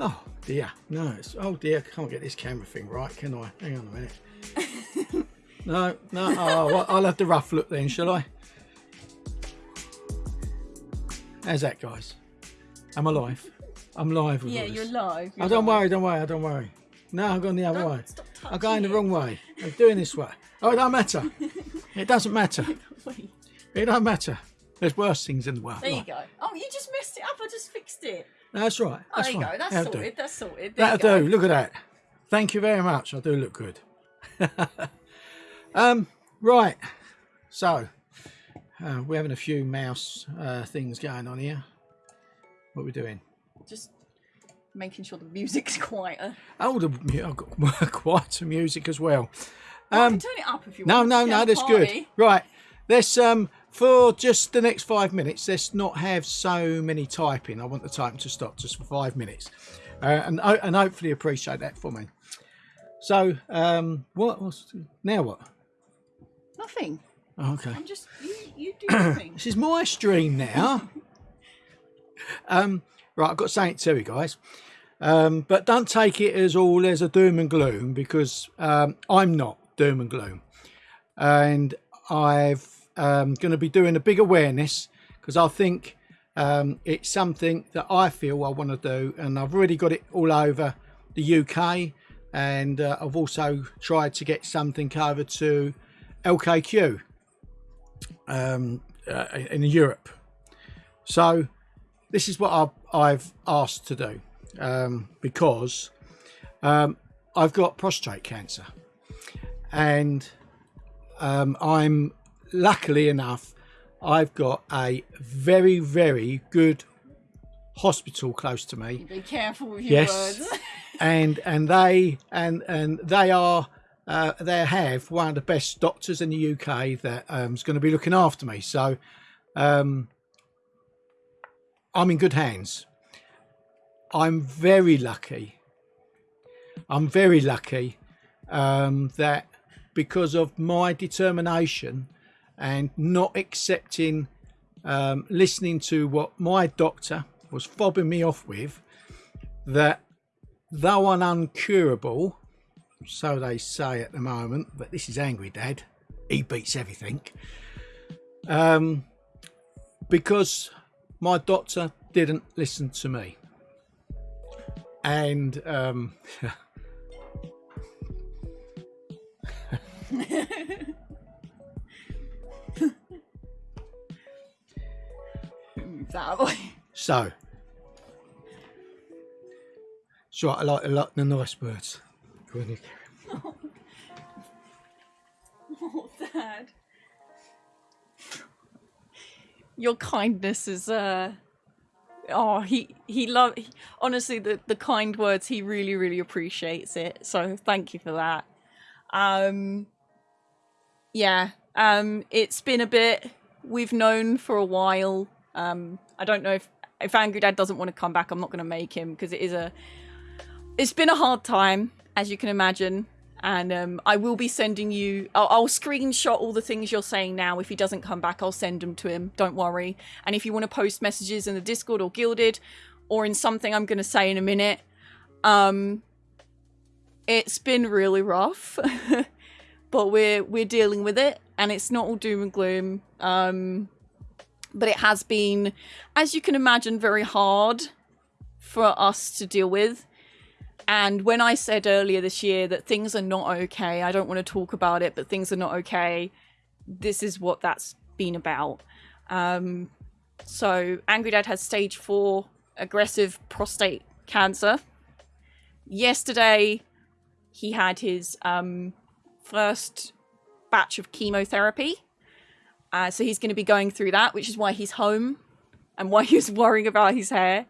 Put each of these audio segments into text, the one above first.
Oh dear, no, it's, oh dear, I can't get this camera thing right, can I? Hang on a minute. no, no, oh, well, I'll have the rough look then, shall I? How's that, guys? I'm alive. I'm live with Yeah, this. you're live. Oh, don't worry, don't worry, I don't worry. No, I'm going the other Don't way. stop I'm going the wrong way. I'm doing this way. Oh, it don't matter. It doesn't matter. It don't matter. There's worse things in the world. there you go. Oh, you just messed it up. I just fixed it. No, That's right. Oh, That's there you fine. go. That's That'll do. sorted. That's sorted. There That'll do. Look at that. Thank you very much. I do look good. um, right. So, uh, we're having a few mouse uh, things going on here. What are we doing? Just making sure the music's quieter. Oh, the, I've got quieter music as well. Well, Um, can turn it up if you No, want. no, no, the that's good. Right. Let's um for just the next five minutes, let's not have so many typing. I want the typing to stop just for five minutes. Uh, and and hopefully appreciate that for me. So, um what what's now what? Nothing. Oh, okay. I'm just you. You do your thing. This is my stream now. um, right, I've got something to tell you guys. Um, but don't take it as all as a doom and gloom because um, I'm not doom and gloom. And I've um, going to be doing a big awareness because I think um, it's something that I feel I want to do. And I've already got it all over the UK. And uh, I've also tried to get something over to LKQ um, uh, in Europe. So this is what I've, I've asked to do um, because um, I've got prostate cancer, and um, I'm luckily enough I've got a very very good hospital close to me Be careful with your Yes. words. and and they and and they are uh, they have one of the best doctors in the UK that um, is going to be looking after me. So um, I'm in good hands. I'm very lucky. I'm very lucky um, that because of my determination and not accepting um, listening to what my doctor was fobbing me off with, that though an uncurable, so they say at the moment, but this is Angry Dad, he beats everything. Um, because my doctor didn't listen to me. And um, Move that out of so, so I like, I like the nice words. Go on, you carry on. Oh, Dad. Your kindness is uh oh he he love he, honestly the the kind words he really really appreciates it so thank you for that um yeah um it's been a bit we've known for a while um i don't know if if angry dad doesn't want to come back i'm not going to make him because it is a it's been a hard time as you can imagine and um, I will be sending you. I'll, I'll screenshot all the things you're saying now. If he doesn't come back, I'll send them to him. Don't worry. And if you want to post messages in the Discord or Guilded, or in something I'm going to say in a minute, um, it's been really rough, but we're we're dealing with it, and it's not all doom and gloom. Um, but it has been, as you can imagine, very hard for us to deal with. And when I said earlier this year that things are not okay, I don't want to talk about it, but things are not okay, this is what that's been about. Um, so, Angry Dad has stage four aggressive prostate cancer. Yesterday, he had his um, first batch of chemotherapy. Uh, so, he's going to be going through that, which is why he's home and why he's worrying about his hair.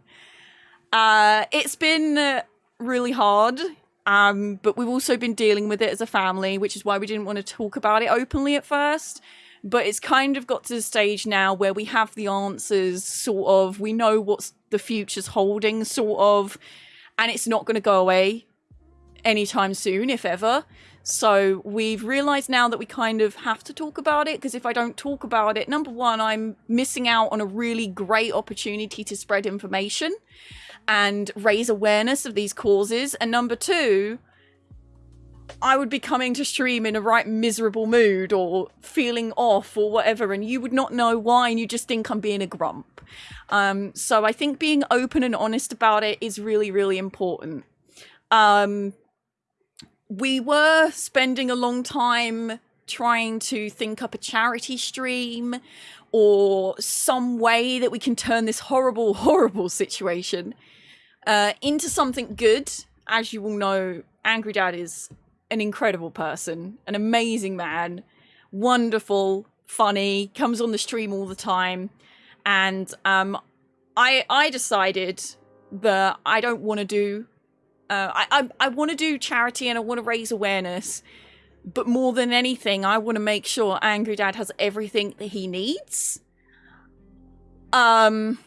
Uh, it's been. Really hard. Um, but we've also been dealing with it as a family, which is why we didn't want to talk about it openly at first. But it's kind of got to the stage now where we have the answers, sort of. We know what the future's holding, sort of. And it's not going to go away anytime soon, if ever. So we've realized now that we kind of have to talk about it because if I don't talk about it, number one, I'm missing out on a really great opportunity to spread information. and raise awareness of these causes. And number two, I would be coming to stream in a right miserable mood or feeling off or whatever, and you would not know why, and you just think I'm being a grump. Um, so I think being open and honest about it is really, really important. Um, we were spending a long time trying to think up a charity stream or some way that we can turn this horrible, horrible situation uh, into something good. As you all know, Angry Dad is an incredible person, an amazing man, wonderful, funny, comes on the stream all the time. And um, I I decided that I don't want to do uh, I I, I want to do charity and I want to raise awareness, but more than anything, I want to make sure Angry Dad has everything that he needs. Um.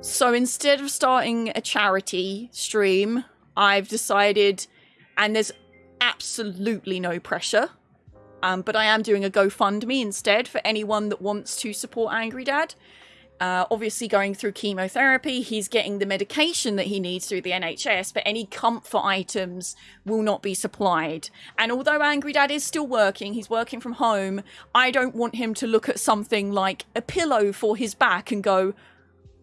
So instead of starting a charity stream, I've decided, and there's absolutely no pressure. Um, but I am doing a GoFundMe instead for anyone that wants to support Angry Dad. Uh, obviously, going through chemotherapy, he's getting the medication that he needs through the NHS, but any comfort items will not be supplied. And although Angry Dad is still working, he's working from home, I don't want him to look at something like a pillow for his back and go,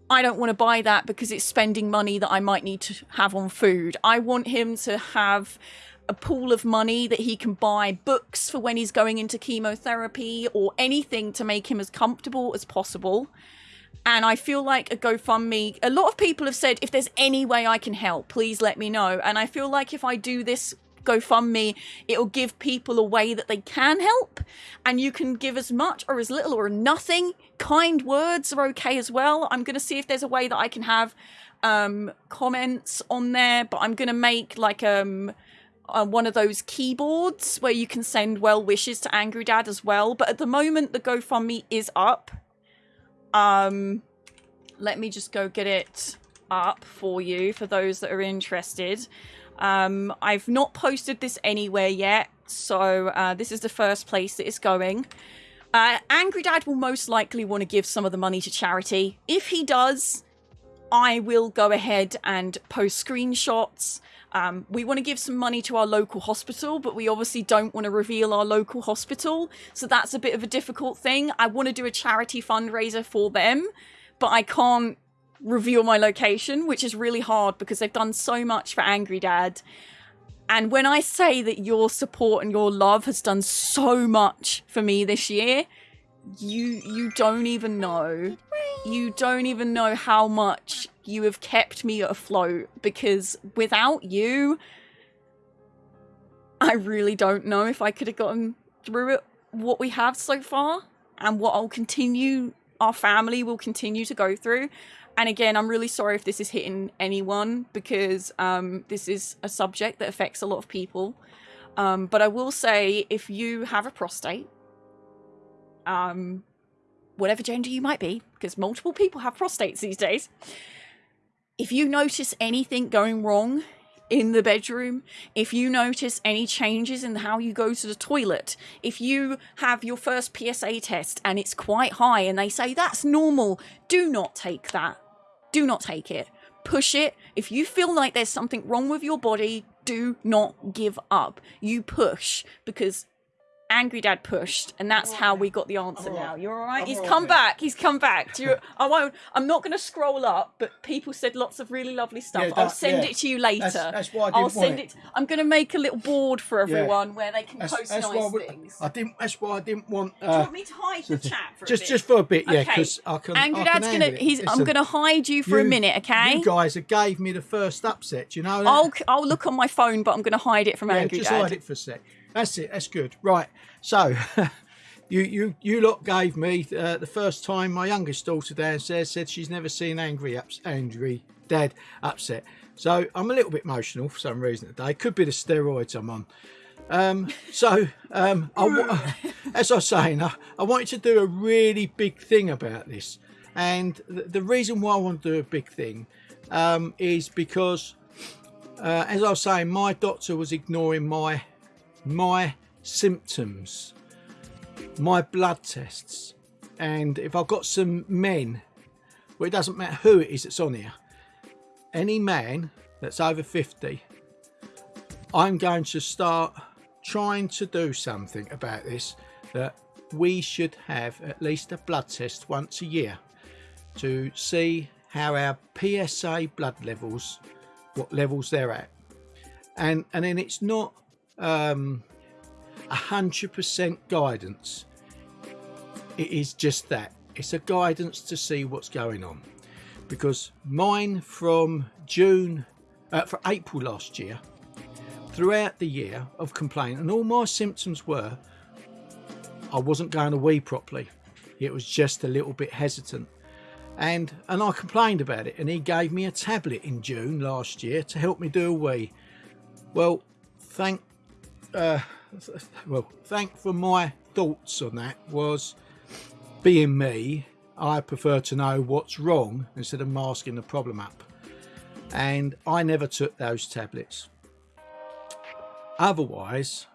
I don't want to buy that because it's spending money that I might need to have on food. I want him to have a pool of money that he can buy books for when he's going into chemotherapy or anything to make him as comfortable as possible. And I feel like a GoFundMe, a lot of people have said, if there's any way I can help, please let me know. And I feel like if I do this GoFundMe, it'll give people a way that they can help. And you can give as much or as little or nothing. Kind words are okay as well. I'm going to see if there's a way that I can have um, comments on there, but I'm going to make like um, uh, one of those keyboards where you can send well wishes to Angry Dad as well. But at the moment, the GoFundMe is up. Um, let me just go get it up for you for those that are interested. Um, I've not posted this anywhere yet, so uh, this is the first place that it's going. Uh, Angry Dad will most likely want to give some of the money to charity. If he does, I will go ahead and post screenshots um, we want to give some money to our local hospital, but we obviously don't want to reveal our local hospital. So that's a bit of a difficult thing. I want to do a charity fundraiser for them, but I can't reveal my location, which is really hard because they've done so much for Angry Dad. And when I say that your support and your love has done so much for me this year, you you don't even know. You don't even know how much you have kept me afloat because without you, I really don't know if I could have gotten through it what we have so far and what I'll continue, our family will continue to go through. And again, I'm really sorry if this is hitting anyone because um, this is a subject that affects a lot of people. Um, but I will say if you have a prostate, um, whatever gender you might be, because multiple people have prostates these days, if you notice anything going wrong in the bedroom, if you notice any changes in how you go to the toilet, if you have your first PSA test and it's quite high and they say that's normal, do not take that. Do not take it. Push it. If you feel like there's something wrong with your body, do not give up. You push because Angry Dad pushed, and that's how we got the answer now. You're all right. He's all come right. back. He's come back. Do you, I won't. I'm not going to scroll up, but people said lots of really lovely stuff. Yeah, I'll send yeah. it to you later. That's- that's why I I'll didn't want send it. it. I'm going to make a little board for everyone where they can That's, post that's nice why we, things. I didn't. That's why I didn't want. Do you Uh, want me to hide the chat for just bit? just for a bit, yeah, Okay. because I can. Angry I can Dad's gonna. handle it. He's. I'm gonna hide you for a minute, okay? You guys have gave me the first upset. You know that. I'll. I'll look on my phone, but I'm gonna hide it from yeah, Angry just Dad. hide it for a sec. That's it. That's good. Right. So, you you you lot gave me uh, the first time my youngest daughter downstairs said she's never seen angry ups, angry dad upset. So I'm a little bit emotional for some reason today. Could be the steroids I'm on. Um, so, um, I, as I was saying, I, I wanted to do a really big thing about this. And the, the reason why I want to do a big thing um, is because, uh, as I was saying, my doctor was ignoring my my symptoms, my blood tests. And if I've got some men, well, it doesn't matter who it is that's on here, any man that's over 50, I'm going to start trying to do something about this that we should have at least a blood test once a year to see how our PSA blood levels, what levels they're at. And, and then it's not um, 100% guidance. It is just that. It's a guidance to see what's going on. Because mine from June, uh, for April last year, throughout the year of complaint, and all my symptoms were I wasn't going to wee properly. It was just a little bit hesitant. And and I complained about it and he gave me a tablet in June last year to help me do a wee. Well, thank uh, well, thank for my thoughts on that was being me, I prefer to know what's wrong instead of masking the problem up. And I never took those tablets. Otherwise,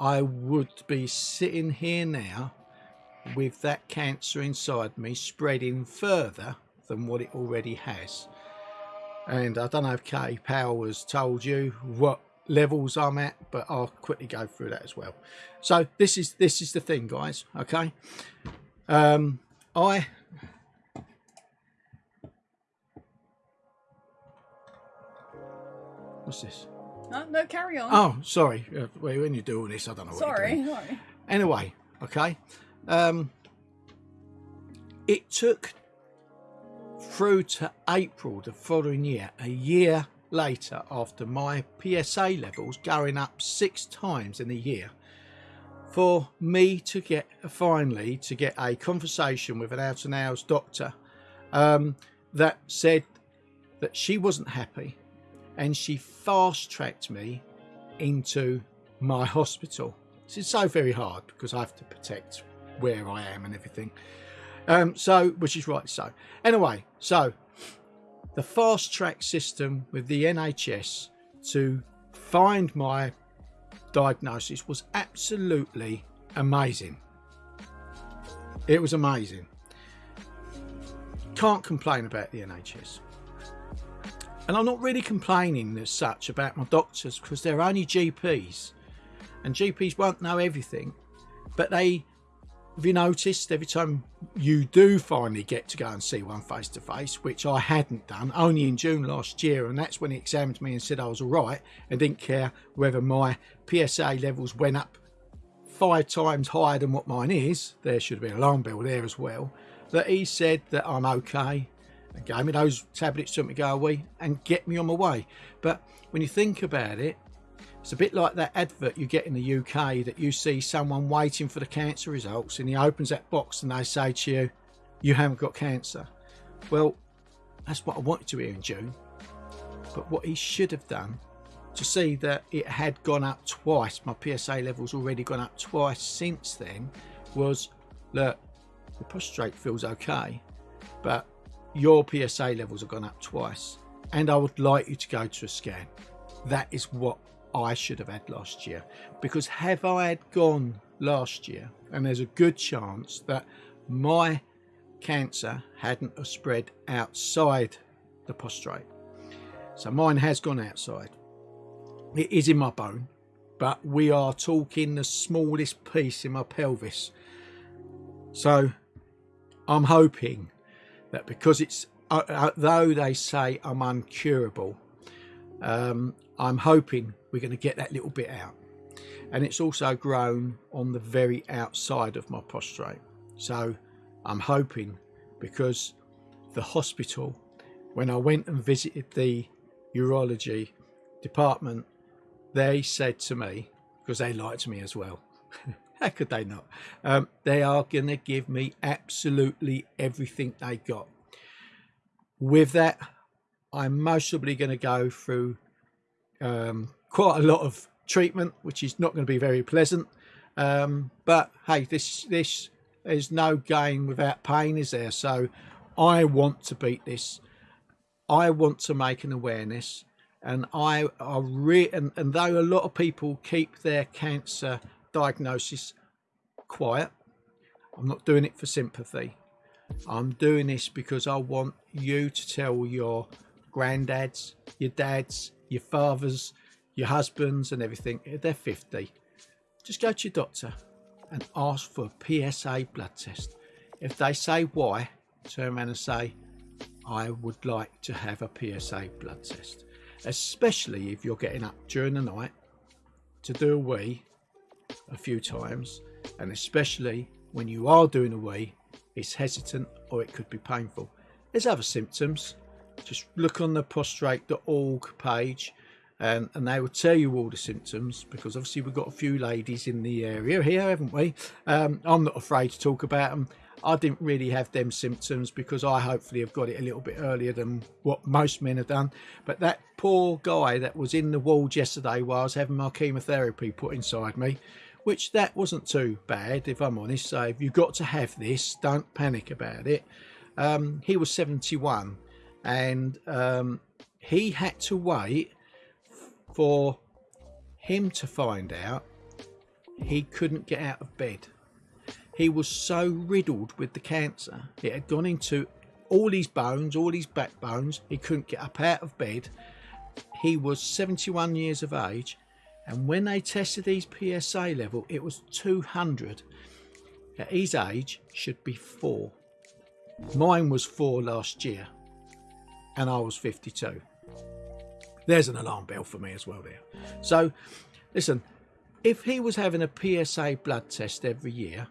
I would be sitting here now with that cancer inside me spreading further than what it already has. And I don't know if Katie Powell has told you what levels I'm at, but I'll quickly go through that as well. So this is this is the thing, guys. Okay, um, I what's this? No, no, carry on. Oh, sorry. Uh, when you're doing this, I don't know. What sorry, sorry. Anyway, okay. Um, it took through to April the following year, a year later, after my PSA levels going up six times in a year, for me to get finally to get a conversation with an out and hours doctor um, that said that she wasn't happy and she fast tracked me into my hospital. This is so very hard because I have to protect where I am and everything. Um, so, which is right so. Anyway, so the fast track system with the NHS to find my diagnosis was absolutely amazing. It was amazing. Can't complain about the NHS. And I'm not really complaining as such about my doctors because they're only GPs. And GPs won't know everything. But they, have you noticed, every time you do finally get to go and see one face to face, which I hadn't done, only in June last year, and that's when he examined me and said I was all right and didn't care whether my PSA levels went up five times higher than what mine is. There should have been an alarm bell there as well. That he said that I'm okay and gave me those tablets to me go away and get me on my way. But when you think about it, it's a bit like that advert you get in the UK that you see someone waiting for the cancer results and he opens that box and they say to you, you haven't got cancer. Well, that's what I wanted to hear in June. But what he should have done to see that it had gone up twice, my PSA levels already gone up twice since then, was look, the prostate feels okay, but your PSA levels have gone up twice and I would like you to go to a scan. That is what I should have had last year because have I had gone last year and there's a good chance that my cancer hadn't spread outside the prostate. So mine has gone outside. It is in my bone, but we are talking the smallest piece in my pelvis. So I'm hoping that because it's uh, uh, though they say I'm uncurable, um, I'm hoping we're going to get that little bit out. And it's also grown on the very outside of my prostate. So I'm hoping because the hospital, when I went and visited the urology department, they said to me, because they liked me as well, how could they not? Um, they are going to give me absolutely everything they got. With that, I'm most probably going to go through um, quite a lot of treatment, which is not going to be very pleasant. Um, but hey, this this is no gain without pain, is there? So I want to beat this. I want to make an awareness, and I are re- and, and though a lot of people keep their cancer diagnosis quiet. I'm not doing it for sympathy. I'm doing this because I want you to tell your granddads, your dads, your fathers, your husbands, and everything, if they're 50, just go to your doctor and ask for a PSA blood test. If they say why, turn around and say, I would like to have a PSA blood test, especially if you're getting up during the night to do a wee a few times, and especially when you are doing a wee, it's hesitant or it could be painful. There's other symptoms. Just look on the prostrate.org page and, and they will tell you all the symptoms because obviously we've got a few ladies in the area here, haven't we? Um, I'm not afraid to talk about them. I didn't really have them symptoms because I hopefully have got it a little bit earlier than what most men have done. But that poor guy that was in the ward yesterday while I was having my chemotherapy put inside me, which that wasn't too bad if I'm honest. So if you've got to have this, don't panic about it. Um, he was 71 and um, he had to wait for him to find out he couldn't get out of bed. He was so riddled with the cancer. It had gone into all his bones, all his backbones. He couldn't get up out of bed. He was 71 years of age. And when they tested his PSA level, it was 200. At his age, should be four. Mine was four last year, and I was 52. There's an alarm bell for me as well there. So, listen, if he was having a PSA blood test every year,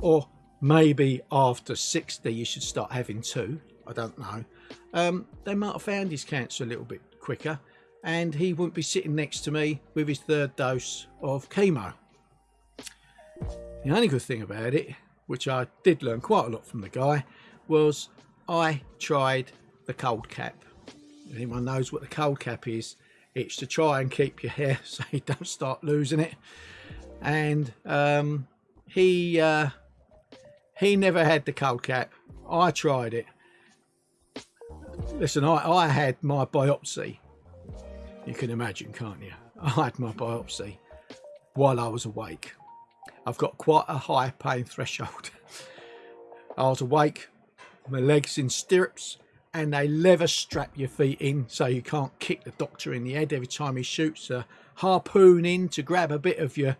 or maybe after 60 you should start having two, I don't know, um, they might have found his cancer a little bit quicker and he wouldn't be sitting next to me with his third dose of chemo. The only good thing about it, which I did learn quite a lot from the guy, was I tried the cold cap. Anyone knows what the cold cap is? It's to try and keep your hair so you don't start losing it. And um, he uh, he never had the cold cap. I tried it. Listen, I, I had my biopsy. You can imagine, can't you? I had my biopsy while I was awake. I've got quite a high pain threshold. I was awake my legs in stirrups and they leather strap your feet in so you can't kick the doctor in the head every time he shoots a harpoon in to grab a bit of your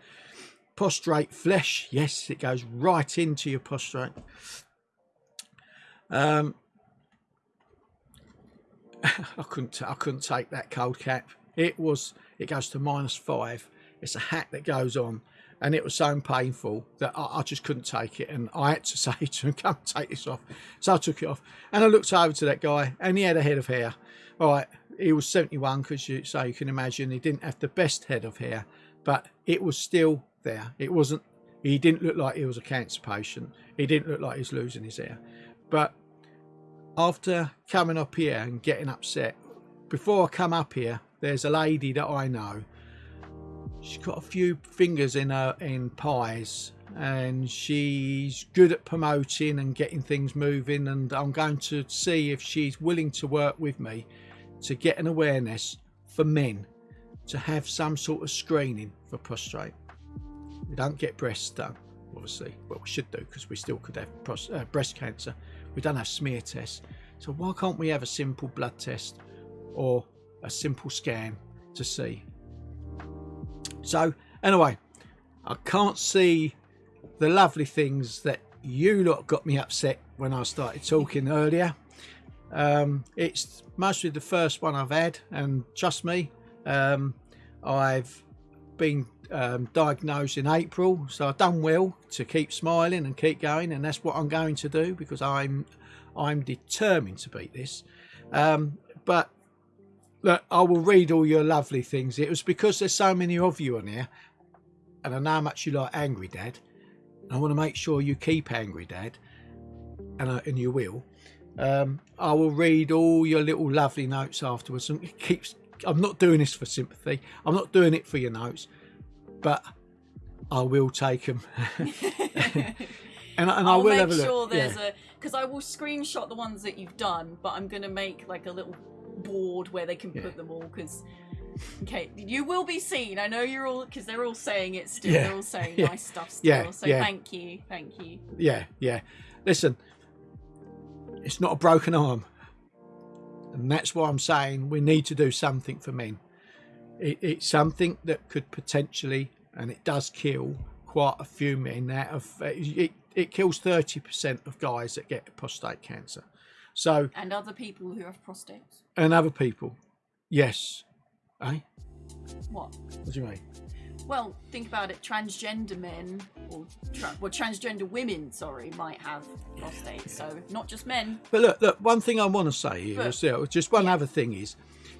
prostrate flesh. Yes it goes right into your prostrate. Um i couldn't i couldn't take that cold cap. It was it goes to minus five. It's a hat that goes on and it was so painful that I, I, just couldn't take it. And I had to say to him come take this off. So I took it off. And I looked over to that guy and he had a head of hair. All right. He was 71 because you so you can imagine he didn't have the best head of hair but it was still there. It wasn't he didn't look like he was a cancer patient. He didn't look like he was losing his hair. But after coming up here and getting upset before I come up here there's a lady that I know she's got a few fingers in her in pies and she's good at promoting and getting things moving and I'm going to see if she's willing to work with me to get an awareness for men to have some sort of screening for prostate We don't get breasts done, obviously. Well, we should do because we still could have uh, breast cancer. We don't have smear tests. So why can't we have a simple blood test or a simple scan to see so anyway, I can't see the lovely things that you lot got me upset when I started talking earlier. Um, it's mostly the first one I've had, and trust me, um, I've been um, diagnosed in April, so I've done well to keep smiling and keep going, and that's what I'm going to do because I'm I'm determined to beat this. Um, but Look, I will read all your lovely things. It was because there's so many of you on here, and I know how much you like Angry Dad. I want to make sure you keep Angry Dad, and, uh, and you will. Um, I will read all your little lovely notes afterwards. And it keeps. I'm not doing this for sympathy. I'm not doing it for your notes, but I will take them. and, and I will make have a look. sure there's yeah. a because I will screenshot the ones that you've done, but I'm gonna make like a little board where they can Yeah. put them all because okay you will be seen i know you're all because they're all saying it still Yeah. they're all saying Yeah. nice stuff still Yeah. so Yeah. thank you thank you yeah, yeah. Listen, it's not a broken arm. And that's why I'm saying we need to do something for men. It, it's something that could potentially, and it does kill quite a few men out of it. It kills 30% of guys that get prostate cancer. So and other people who have prostates. And other people, yes. Eh? What? What do you mean? Well, think about it. Transgender men, or tra- well, transgender women, sorry, might have prostates. So not just men. But look, look. One thing I want to say here, But- is, uh, just one yeah. other thing is,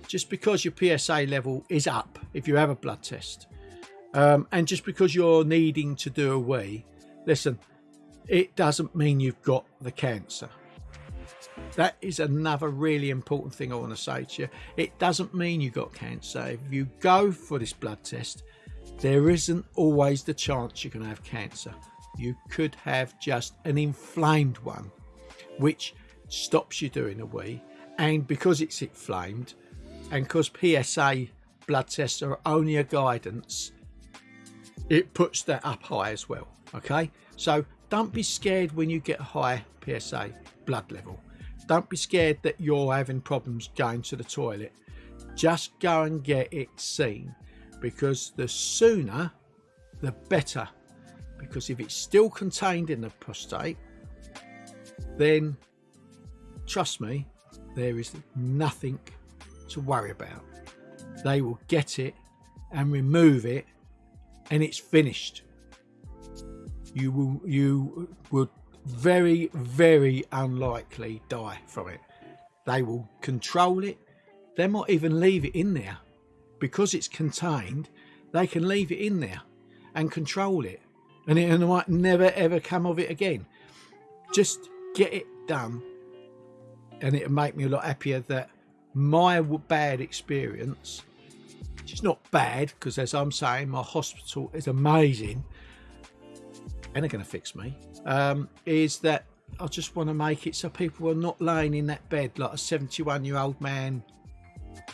just because your PSA level is up if you have a blood test, um, and just because you're needing to do a wee, listen, it doesn't mean you've got the cancer. That is another really important thing I want to say to you. It doesn't mean you got cancer. If you go for this blood test, there isn't always the chance you're going to have cancer. You could have just an inflamed one, which stops you doing a wee. And because it's inflamed, and because PSA blood tests are only a guidance, it puts that up high as well. Okay, so don't be scared when you get high PSA blood level. Don't be scared that you're having problems going to the toilet. Just go and get it seen because the sooner the better. Because if it's still contained in the prostate, then trust me, there is nothing to worry about. They will get it and remove it, and it's finished. You will you would very very unlikely die from it. They will control it. They might even leave it in there because it's contained. They can leave it in there and control it, and it might never ever come of it again. Just get it done, and it'll make me a lot happier that my bad experience which is not bad because as i'm saying my hospital is amazing and they're going to fix me? Um, is that i just want to make it so people are not laying in that bed like a 71 year old man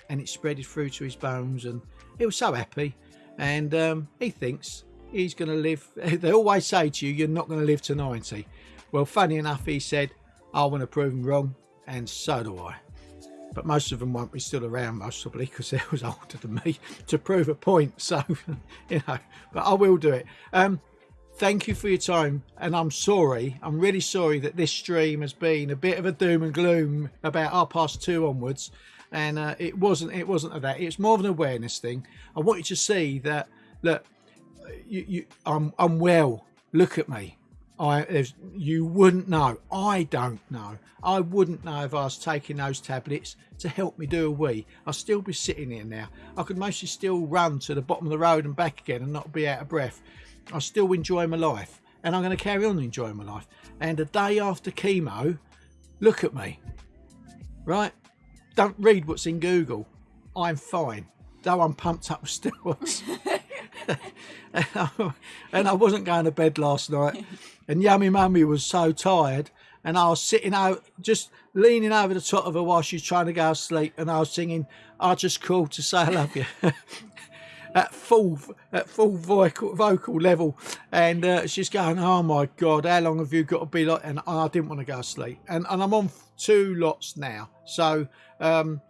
and it spreaded through to his bones and he was so happy. And um, he thinks he's going to live they always say to you you're not going to live to 90 well funny enough he said i want to prove him wrong and so do i. But most of them won't be still around most probably because they was older than me to prove a point so you know but i will do it. Um thank you for your time and i'm sorry i'm really sorry that this stream has been a bit of a doom and gloom about our past two onwards and uh, it wasn't it wasn't that it's more of an awareness thing i want you to see that look you, you i'm i'm well look at me I, you wouldn't know. I don't know. I wouldn't know if I was taking those tablets to help me do a wee. I'd still be sitting here now. I could mostly still run to the bottom of the road and back again and not be out of breath. I still enjoy my life, and I'm going to carry on enjoying my life. And a day after chemo, look at me. Right? Don't read what's in Google. I'm fine, though I'm pumped up with steroids. and, I, and I wasn't going to bed last night. And Yummy Mummy was so tired. And I was sitting out, just leaning over the top of her while she's trying to go to sleep. And I was singing, I just called to say I love you. at full at full vocal, vocal level and uh, she's going oh my god how long have you got to be like and i didn't want to go to sleep and, and i'm on two lots now so um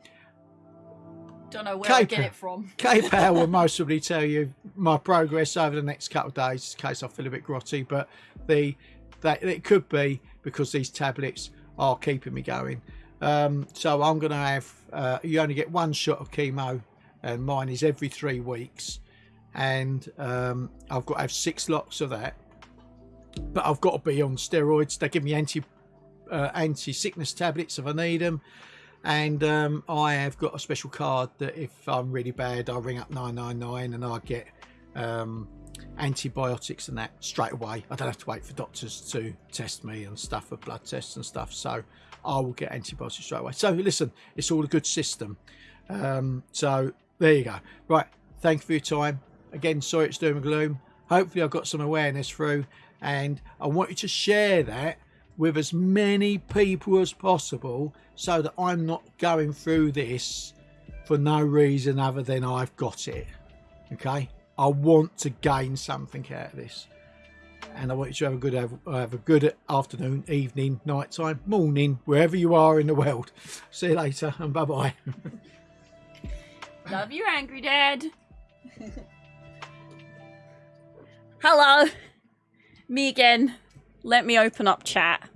Don't know where I get it from. K-Power will most probably tell you my progress over the next couple of days in case I feel a bit grotty, but the that it could be because these tablets are keeping me going. Um, so I'm going to have uh, you only get one shot of chemo, and mine is every three weeks, and um, I've got to have six lots of that. But I've got to be on steroids. They give me anti uh, anti sickness tablets if I need them and um, I have got a special card that if I'm really bad, I'll ring up 999 and I get um, antibiotics and that straight away. I don't have to wait for doctors to test me and stuff for blood tests and stuff. So I will get antibiotics straight away. So listen, it's all a good system. Um, so there you go. Right. Thank you for your time. Again, sorry it's doom and gloom. Hopefully, I've got some awareness through, and I want you to share that with as many people as possible so that I'm not going through this for no reason other than I've got it. Okay? I want to gain something out of this. and I want you to have a good have, have a good afternoon, evening, night time, morning, wherever you are in the world. See you later, and bye bye. Love you, Angry Dad. Hello, me again. Let me open up chat.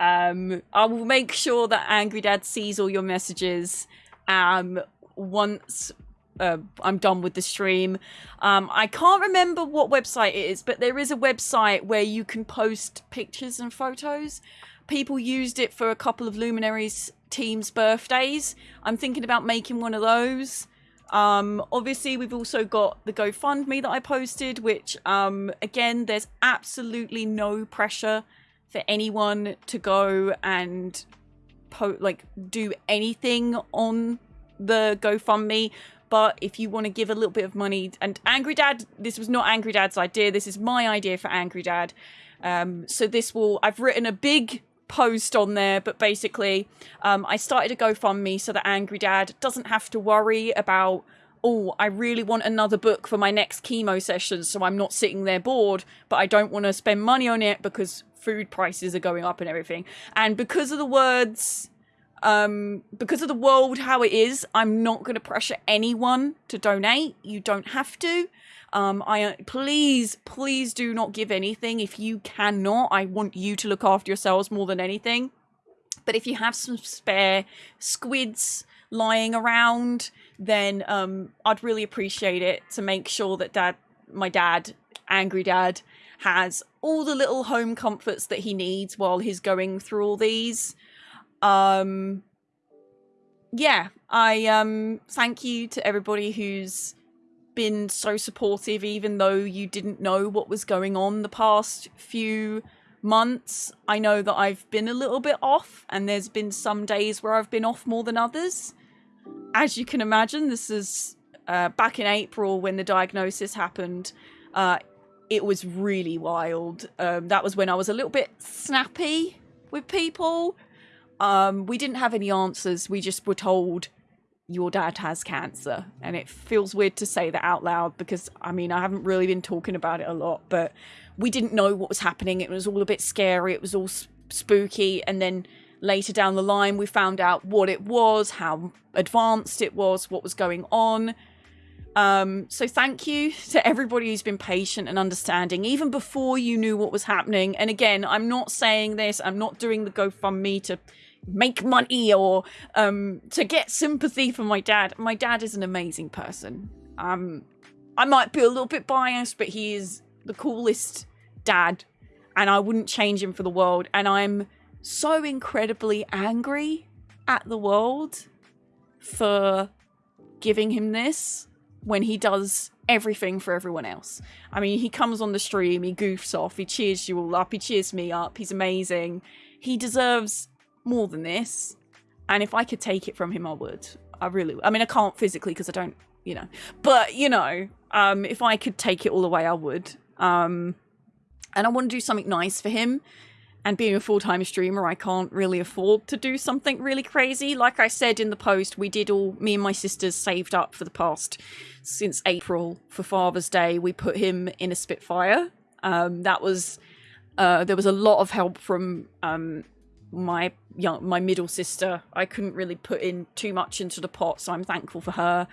Um, I will make sure that Angry Dad sees all your messages. Um, once uh, I'm done with the stream. Um, I can't remember what website it is, but there is a website where you can post pictures and photos. People used it for a couple of luminaries teams' birthdays. I'm thinking about making one of those. Um, obviously, we've also got the GoFundMe that I posted, which, um, again, there's absolutely no pressure for anyone to go and like do anything on the GoFundMe. But if you want to give a little bit of money, and Angry Dad, this was not Angry Dad's idea. This is my idea for Angry Dad. Um, so this will, I've written a big post on there, but basically, um, I started a GoFundMe so that Angry Dad doesn't have to worry about, oh, I really want another book for my next chemo session, so I'm not sitting there bored, but I don't want to spend money on it because food prices are going up and everything. And because of the words, um, because of the world how it is, I'm not going to pressure anyone to donate. You don't have to. Um, I please, please do not give anything if you cannot. I want you to look after yourselves more than anything. But if you have some spare squids lying around, then um, I'd really appreciate it to make sure that dad, my dad, angry dad, has all the little home comforts that he needs while he's going through all these. Um, yeah, I um thank you to everybody who's been so supportive, even though you didn't know what was going on the past few months. I know that I've been a little bit off, and there's been some days where I've been off more than others. As you can imagine, this is uh, back in April when the diagnosis happened. Uh, it was really wild. Um, that was when I was a little bit snappy with people. Um, we didn't have any answers. We just were told your dad has cancer. And it feels weird to say that out loud because, I mean, I haven't really been talking about it a lot, but we didn't know what was happening. It was all a bit scary. It was all spooky. And then later down the line, we found out what it was, how advanced it was, what was going on. Um, so thank you to everybody who's been patient and understanding, even before you knew what was happening. And again, I'm not saying this, I'm not doing the GoFundMe to make money or um, to get sympathy for my dad. My dad is an amazing person. Um, I might be a little bit biased, but he is the coolest dad, and I wouldn't change him for the world. And I'm so incredibly angry at the world for giving him this when he does everything for everyone else. I mean, he comes on the stream, he goofs off, he cheers you all up, he cheers me up, he's amazing. He deserves more than this. And if I could take it from him, I would. I really, I mean, I can't physically because I don't, you know, but you know, um, if I could take it all away, I would. Um, and I want to do something nice for him. And being a full time streamer, I can't really afford to do something really crazy. Like I said in the post, we did all, me and my sisters saved up for the past, since April for Father's Day. We put him in a Spitfire. Um, that was, uh, there was a lot of help from um, my young my middle sister i couldn't really put in too much into the pot so i'm thankful for her.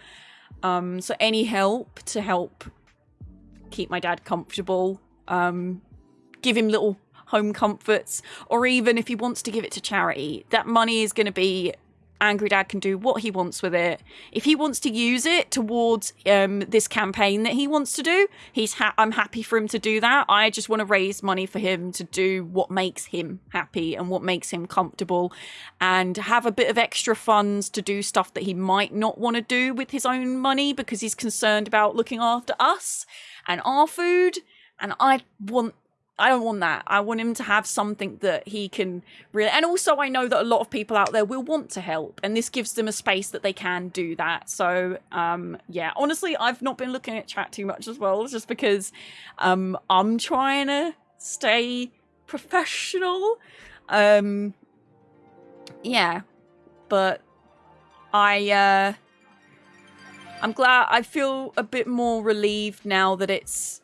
Um so any help to help keep my dad comfortable um give him little home comforts or even if he wants to give it to charity that money is going to be Angry Dad can do what he wants with it. If he wants to use it towards um, this campaign that he wants to do, he's ha- I'm happy for him to do that. I just want to raise money for him to do what makes him happy and what makes him comfortable, and have a bit of extra funds to do stuff that he might not want to do with his own money because he's concerned about looking after us and our food. And I want I don't want that. I want him to have something that he can really. And also, I know that a lot of people out there will want to help, and this gives them a space that they can do that. So, um, yeah, honestly, I've not been looking at chat too much as well, just because um, I'm trying to stay professional. Um, yeah, but I, uh, I'm glad. I feel a bit more relieved now that it's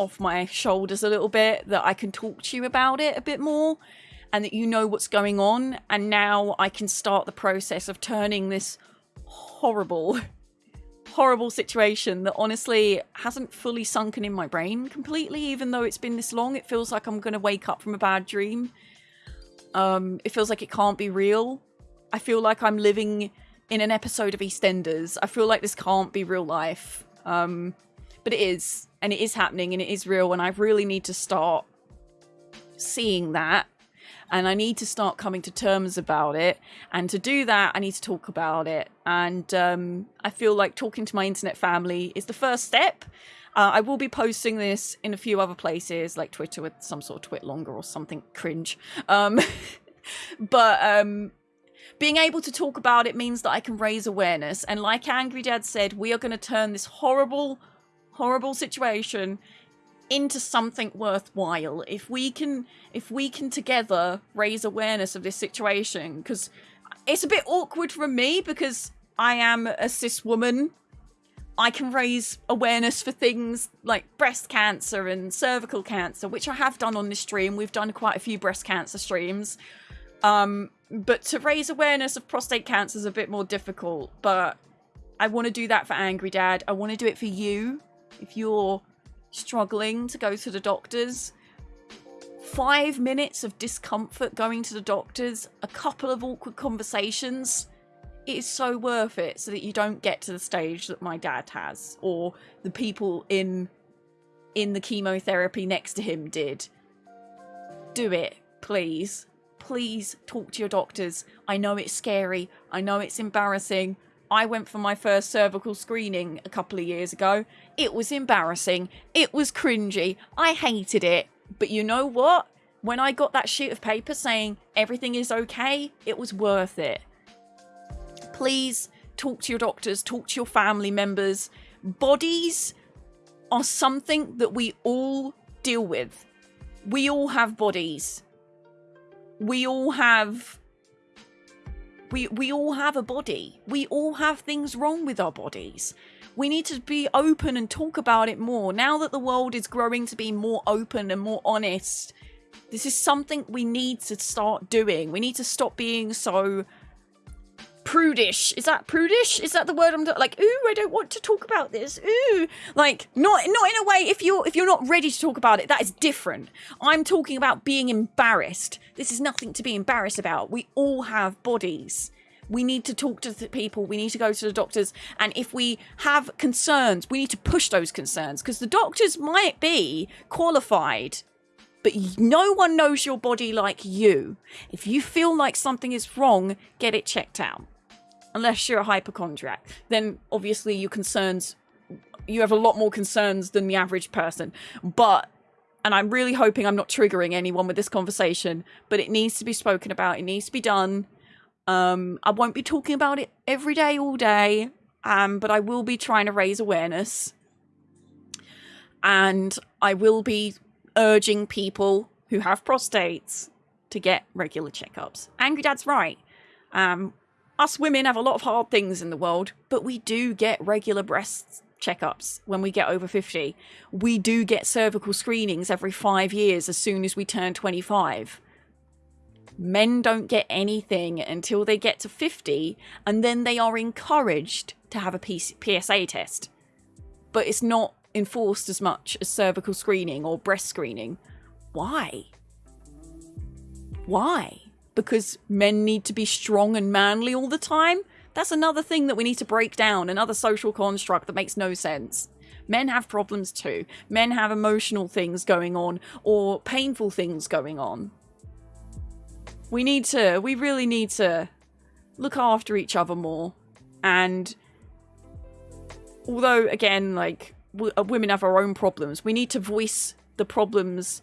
off my shoulders a little bit, that I can talk to you about it a bit more, and that you know what's going on. And now I can start the process of turning this horrible, horrible situation that honestly hasn't fully sunken in my brain completely, even though it's been this long. It feels like I'm going to wake up from a bad dream. Um, it feels like it can't be real. I feel like I'm living in an episode of EastEnders. I feel like this can't be real life. Um, but it is, and it is happening, and it is real, and I really need to start seeing that. And I need to start coming to terms about it. And to do that, I need to talk about it. And um, I feel like talking to my internet family is the first step. Uh, I will be posting this in a few other places, like Twitter with some sort of TwitLonger or something cringe. Um, but um, being able to talk about it means that I can raise awareness. And like Angry Dad said, we are going to turn this horrible, horrible situation into something worthwhile. If we can if we can together raise awareness of this situation because it's a bit awkward for me because i am a cis woman. I can raise awareness for things like breast cancer and cervical cancer which i have done on this stream. We've done quite a few breast cancer streams. Um but to raise awareness of prostate cancer is a bit more difficult but i want to do that for angry dad. I want to do it for you if you're struggling to go to the doctors, five minutes of discomfort going to the doctors, a couple of awkward conversations, it is so worth it so that you don't get to the stage that my dad has or the people in in the chemotherapy next to him did. Do it, please. Please talk to your doctors. I know it's scary. I know it's embarrassing. I went for my first cervical screening a couple of years ago. It was embarrassing. It was cringy. I hated it. But you know what? When I got that sheet of paper saying everything is okay, it was worth it. Please talk to your doctors, talk to your family members. Bodies are something that we all deal with. We all have bodies. We all have we we all have a body. We all have things wrong with our bodies. We need to be open and talk about it more. Now that the world is growing to be more open and more honest, this is something we need to start doing. We need to stop being so prudish. Is that prudish? Is that the word I'm like? Ooh, I don't want to talk about this. Ooh, like not not in a way. If you're if you're not ready to talk about it, that is different. I'm talking about being embarrassed. This is nothing to be embarrassed about. We all have bodies. We need to talk to people. We need to go to the doctors. And if we have concerns, we need to push those concerns because the doctors might be qualified but no one knows your body like you. If you feel like something is wrong, get it checked out. Unless you're a hypochondriac, then obviously your concerns, you have a lot more concerns than the average person. But, and I'm really hoping I'm not triggering anyone with this conversation, but it needs to be spoken about. It needs to be done. Um, I won't be talking about it every day, all day, um, but I will be trying to raise awareness. And I will be urging people who have prostates to get regular checkups. Angry Dad's right. Um, us women have a lot of hard things in the world, but we do get regular breast checkups when we get over 50. We do get cervical screenings every five years as soon as we turn 25. Men don't get anything until they get to 50, and then they are encouraged to have a PSA test. But it's not enforced as much as cervical screening or breast screening. Why? Why? Because men need to be strong and manly all the time? That's another thing that we need to break down, another social construct that makes no sense. Men have problems too. Men have emotional things going on or painful things going on. We need to, we really need to look after each other more. And although, again, like, uh, women have our own problems. We need to voice the problems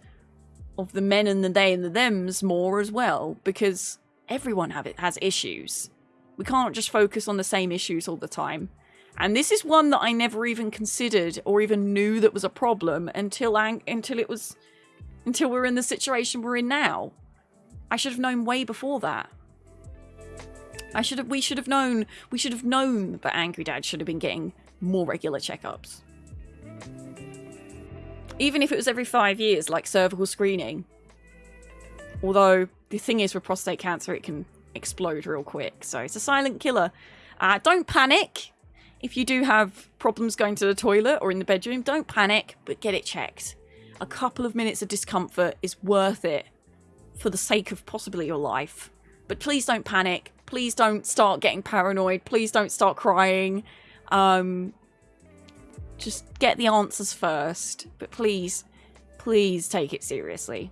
of the men and the they and the thems more as well, because everyone have it has issues. We can't just focus on the same issues all the time. And this is one that I never even considered or even knew that was a problem until until it was until we're in the situation we're in now. I should have known way before that. I should have we should have known we should have known that Angry Dad should have been getting more regular checkups. even if it was every five years, like cervical screening. Although the thing is, with prostate cancer, it can explode real quick, so it's a silent killer. Uh, don't panic if you do have problems going to the toilet or in the bedroom. Don't panic, but get it checked. A couple of minutes of discomfort is worth it for the sake of possibly your life. But please don't panic. Please don't start getting paranoid. Please don't start crying. Um, just get the answers first. But please, please take it seriously.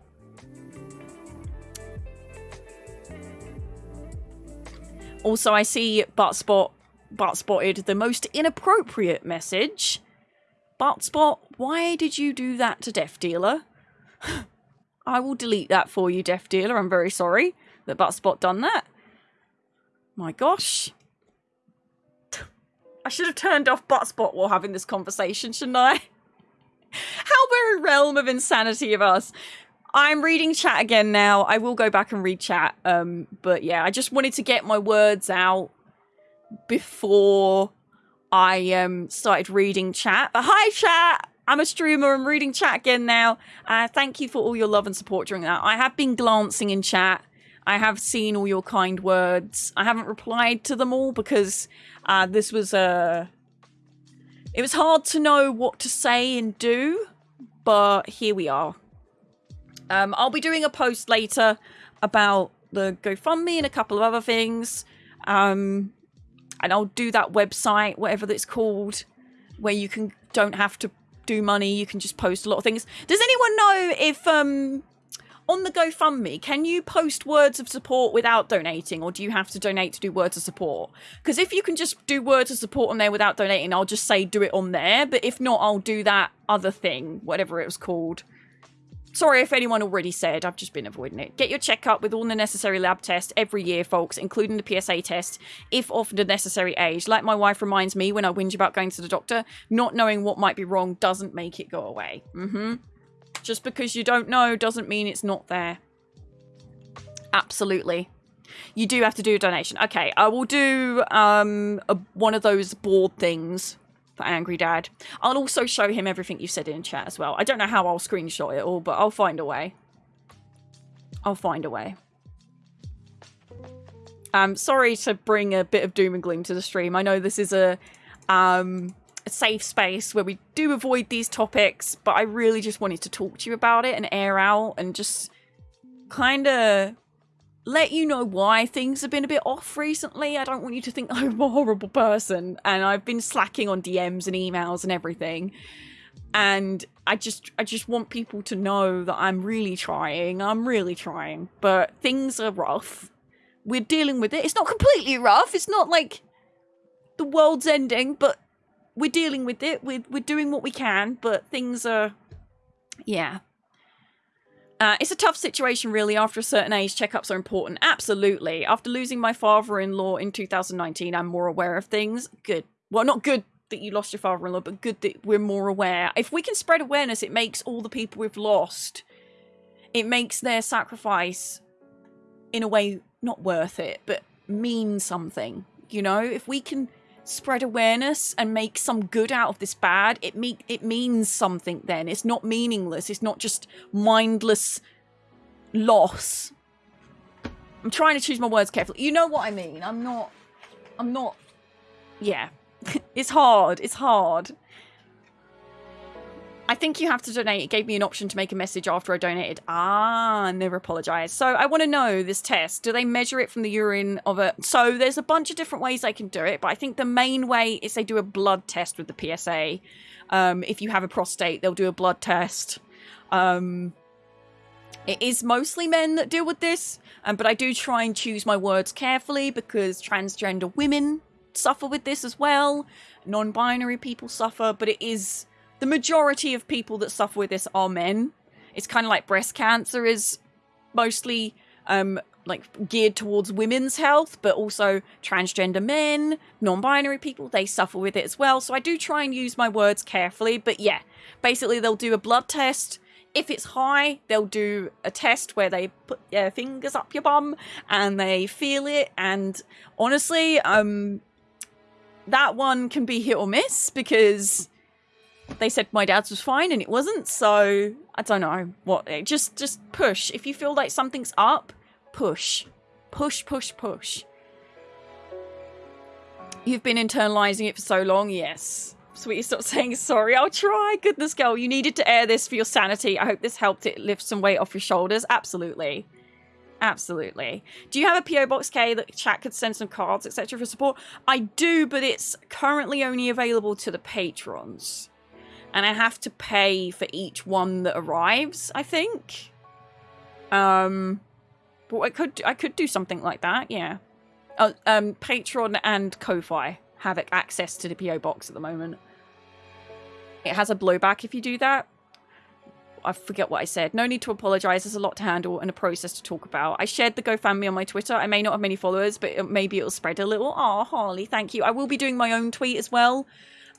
Also, I see Buttsbot Butt spotted the most inappropriate message. Buttsbot, why did you do that to Death Dealer? I will delete that for you, Deaf Dealer. I'm very sorry that Buttsbot done that. My gosh. I should have turned off Buttsbot while having this conversation, shouldn't I? How very realm of insanity of us. I'm reading chat again now. I will go back and read chat. Um, but yeah, I just wanted to get my words out before I um started reading chat. But hi chat! I'm a streamer. I'm reading chat again now. Uh, thank you for all your love and support during that. I have been glancing in chat. I have seen all your kind words. I haven't replied to them all because uh, this was a. Uh, it was hard to know what to say and do, but here we are. Um, I'll be doing a post later about the GoFundMe and a couple of other things. Um, and I'll do that website, whatever that's called, where you can don't have to do money. You can just post a lot of things. Does anyone know if um on the GoFundMe, can you post words of support without donating, or do you have to donate to do words of support? Because if you can just do words of support on there without donating, I'll just say do it on there. But if not, I'll do that other thing, whatever it was called. Sorry if anyone already said, I've just been avoiding it. Get your checkup with all the necessary lab tests every year, folks, including the PSA test, if of the necessary age. Like my wife reminds me when I whinge about going to the doctor, not knowing what might be wrong doesn't make it go away. Mm-hmm. Just because you don't know doesn't mean it's not there. Absolutely. You do have to do a donation. Okay, I will do um, a, one of those board things for Angry Dad. I'll also show him everything you said in chat as well. I don't know how I'll screenshot it all, but I'll find a way. I'll find a way. Um, sorry to bring a bit of doom and gloom to the stream. I know this is a, um, a safe space where we do avoid these topics, but I really just wanted to talk to you about it and air out and just kind of let you know why things have been a bit off recently. I don't want you to think I'm a horrible person and I've been slacking on DMs and emails and everything. And I just I just want people to know that I'm really trying. I'm really trying. But things are rough. We're dealing with it. It's not completely rough. It's not like the world's ending, but we're dealing with it. We're we're doing what we can, but things are yeah, uh, it's a tough situation, really. After a certain age, checkups are important. Absolutely. After losing my father in law in 2019, I'm more aware of things. Good. Well, not good that you lost your father in law, but good that we're more aware. If we can spread awareness, it makes all the people we've lost, it makes their sacrifice in a way not worth it, but mean something. You know, if we can spread awareness and make some good out of this bad, it me it means something then. It's not meaningless. It's not just mindless loss. I'm trying to choose my words carefully. You know what I mean. I'm not I'm not yeah. it's hard. It's hard. I think you have to donate. It gave me an option to make a message after I donated. Ah, never apologise. So I want to know this test. Do they measure it from the urine of a... So there's a bunch of different ways they can do it, but I think the main way is they do a blood test with the PSA. Um, if you have a prostate, they'll do a blood test. Um, it is mostly men that deal with this, um, but I do try and choose my words carefully because transgender women suffer with this as well. Non-binary people suffer, but it is the majority of people that suffer with this are men. It's kind of like breast cancer is mostly um, like geared towards women's health, but also transgender men, non-binary people, they suffer with it as well. So I do try and use my words carefully. But yeah, basically they'll do a blood test. If it's high, they'll do a test where they put their fingers up your bum and they feel it. And honestly, um, that one can be hit or miss because they said my dad's was fine and it wasn't. So I don't know what. Eh, just just push. If you feel like something's up, push, push, push, push. You've been internalizing it for so long. Yes. Sweetie, stop saying sorry. I'll try. Goodness, girl, you needed to air this for your sanity. I hope this helped it lift some weight off your shoulders. Absolutely. Absolutely. Do you have a PO Box K that chat could send some cards, etc. for support? I do, but it's currently only available to the patrons. And I have to pay for each one that arrives, I think. Um but I could I could do something like that, yeah. Oh, um Patreon and Ko-Fi have access to the PO box at the moment. It has a blowback if you do that. I forget what I said. No need to apologize. There's a lot to handle and a process to talk about. I shared the GoFundMe on my Twitter. I may not have many followers, but maybe it'll spread a little. Oh, Harley, thank you. I will be doing my own tweet as well.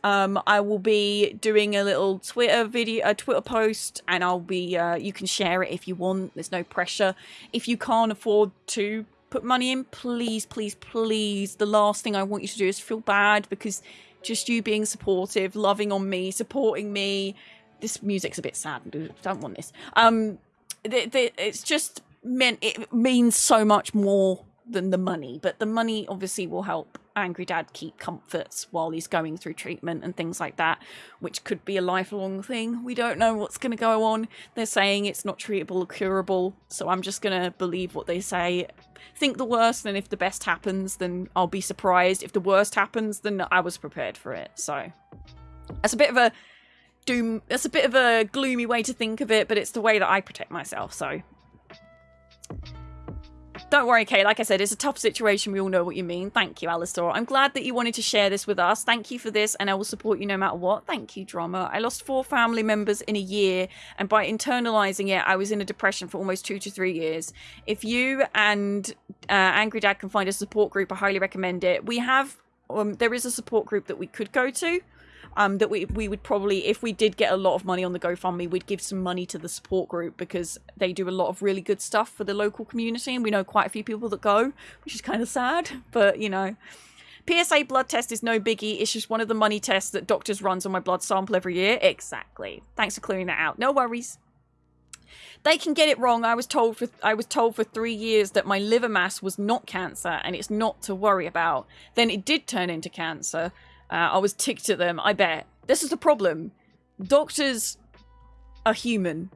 Um, I will be doing a little Twitter video, a Twitter post, and I'll be. Uh, you can share it if you want. There's no pressure. If you can't afford to put money in, please, please, please. The last thing I want you to do is feel bad because just you being supportive, loving on me, supporting me, this music's a bit sad. Don't want this. Um, the, the, it's just meant it means so much more than the money, but the money obviously will help Angry Dad keep comforts while he's going through treatment and things like that, which could be a lifelong thing. We don't know what's going to go on. They're saying it's not treatable or curable, so I'm just going to believe what they say. Think the worst, and if the best happens, then I'll be surprised. If the worst happens, then I was prepared for it. So that's a bit of a doom. That's a bit of a gloomy way to think of it, but it's the way that I protect myself. So don't worry, Kay. Like I said, it's a tough situation. We all know what you mean. Thank you, Alistair. I'm glad that you wanted to share this with us. Thank you for this, and I will support you no matter what. Thank you, Drama. I lost four family members in a year, and by internalizing it, I was in a depression for almost two to three years. If you and uh, Angry Dad can find a support group, I highly recommend it. We have, um, there is a support group that we could go to um, that we we would probably, if we did get a lot of money on the GoFundMe, we'd give some money to the support group because they do a lot of really good stuff for the local community, and we know quite a few people that go, which is kind of sad, but you know. PSA blood test is no biggie. It's just one of the money tests that doctors runs on my blood sample every year. Exactly. Thanks for clearing that out. No worries. They can get it wrong. I was told for I was told for three years that my liver mass was not cancer and it's not to worry about. Then it did turn into cancer. Uh, I was ticked at them, I bet. This is the problem. Doctors are human.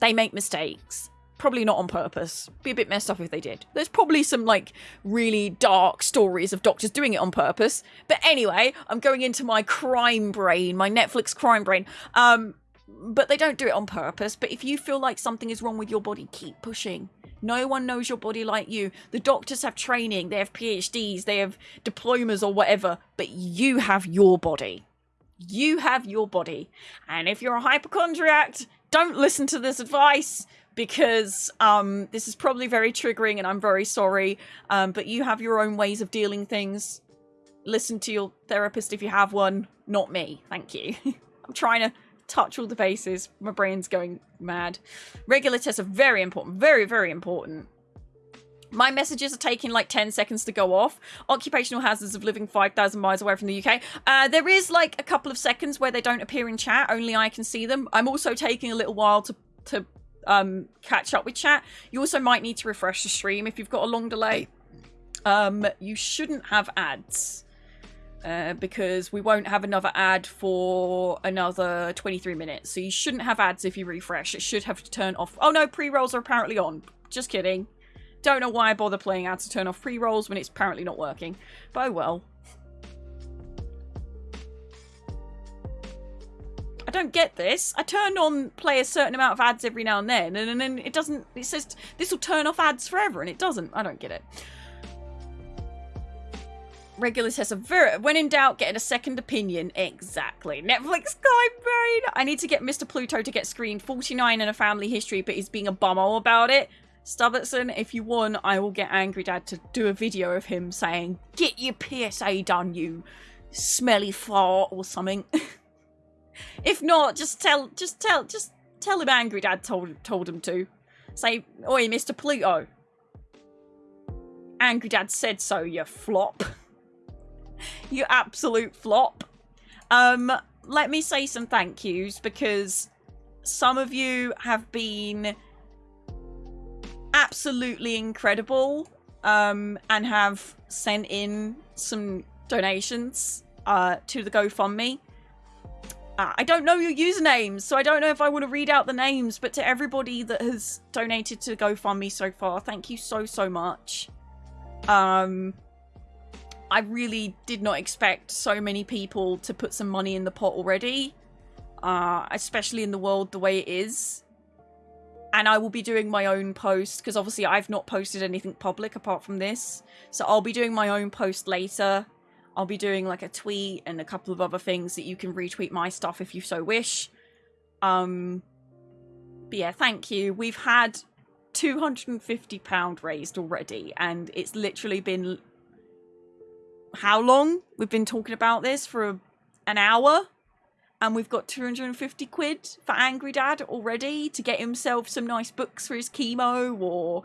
They make mistakes. Probably not on purpose. Be a bit messed up if they did. There's probably some, like, really dark stories of doctors doing it on purpose. But anyway, I'm going into my crime brain, my Netflix crime brain. Um, but they don't do it on purpose. But if you feel like something is wrong with your body, keep pushing. No one knows your body like you. The doctors have training, they have PhDs, they have diplomas or whatever, but you have your body. You have your body. And if you're a hypochondriac, don't listen to this advice because um, this is probably very triggering and I'm very sorry. Um, but you have your own ways of dealing things. Listen to your therapist if you have one, not me. Thank you. I'm trying to touch all the bases. My brain's going mad. Regular tests are very important. Very, very important. My messages are taking like 10 seconds to go off. Occupational hazards of living 5,000 miles away from the UK. Uh, there is like a couple of seconds where they don't appear in chat. Only I can see them. I'm also taking a little while to, to um, catch up with chat. You also might need to refresh the stream if you've got a long delay. Um, you shouldn't have ads. Uh, because we won't have another ad for another 23 minutes. So you shouldn't have ads if you refresh. It should have to turn off. Oh no, pre-rolls are apparently on. Just kidding. Don't know why I bother playing ads to turn off pre-rolls when it's apparently not working. But oh well. I don't get this. I turn on play a certain amount of ads every now and then, and, and then it doesn't. It says this will turn off ads forever, and it doesn't. I don't get it regular test of very when in doubt getting a second opinion exactly netflix guy brain i need to get mr pluto to get screened 49 in a family history but he's being a bummer about it Stubbertson, if you won, I will get Angry Dad to do a video of him saying, Get your PSA done, you smelly fart or something. if not, just tell just tell just tell him Angry Dad told told him to. Say, Oi, Mr. Pluto. Angry Dad said so, you flop. you absolute flop. Um, let me say some thank yous because some of you have been absolutely incredible um, and have sent in some donations uh, to the GoFundMe. Uh, I don't know your usernames, so I don't know if I want to read out the names, but to everybody that has donated to GoFundMe so far, thank you so, so much. Um, I really did not expect so many people to put some money in the pot already, uh, especially in the world the way it is. And I will be doing my own post because obviously I've not posted anything public apart from this. So I'll be doing my own post later. I'll be doing like a tweet and a couple of other things that you can retweet my stuff if you so wish. Um, but yeah, thank you. We've had 250 pound raised already and it's literally been how long? We've been talking about this for an hour and we've got 250 quid for Angry Dad already to get himself some nice books for his chemo or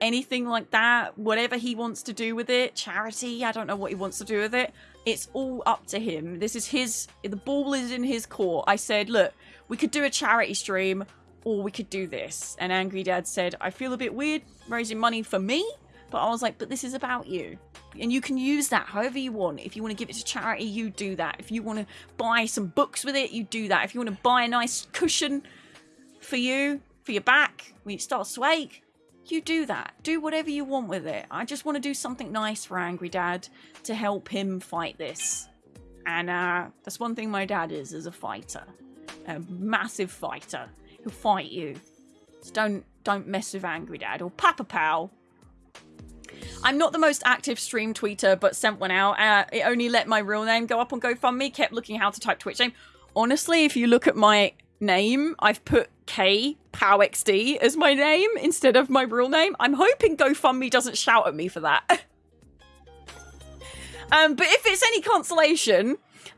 anything like that. Whatever he wants to do with it, charity, I don't know what he wants to do with it. It's all up to him. This is his, the ball is in his court. I said, look, we could do a charity stream or we could do this. And Angry Dad said, I feel a bit weird raising money for me, but I was like, but this is about you. And you can use that however you want. If you want to give it to charity, you do that. If you want to buy some books with it, you do that. If you want to buy a nice cushion for you, for your back, when you start to you do that. Do whatever you want with it. I just want to do something nice for Angry Dad to help him fight this. And uh, that's one thing my dad is, as a fighter. A massive fighter. He'll fight you. So don't, don't mess with Angry Dad or Papa Pal. I'm not the most active stream tweeter, but sent one out. Uh, it only let my real name go up on GoFundMe. Kept looking how to type Twitch name. Honestly, if you look at my name, I've put K PowXD as my name instead of my real name. I'm hoping GoFundMe doesn't shout at me for that. um, but if it's any consolation,